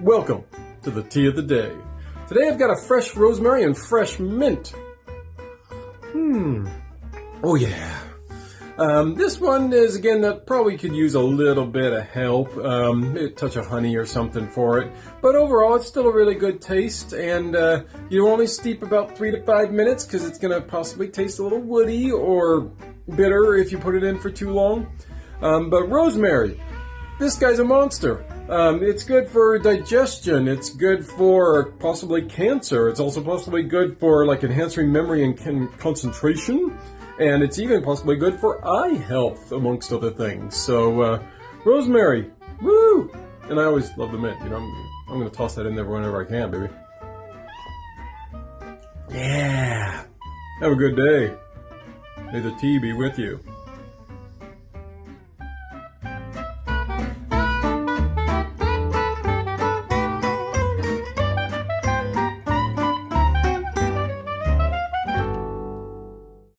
Welcome to the tea of the day. Today I've got a fresh rosemary and fresh mint. Hmm. Oh yeah. Um, this one is again that probably could use a little bit of help, um, a touch of honey or something for it. But overall, it's still a really good taste, and uh, you only steep about three to five minutes because it's going to possibly taste a little woody or bitter if you put it in for too long. Um, but rosemary, this guy's a monster. Um, it's good for digestion. It's good for possibly cancer. It's also possibly good for like enhancing memory and concentration and it's even possibly good for eye health, amongst other things. So, uh, rosemary, woo! And I always love the mint, you know, I'm, I'm gonna toss that in there whenever I can, baby. Yeah! Have a good day. May the tea be with you.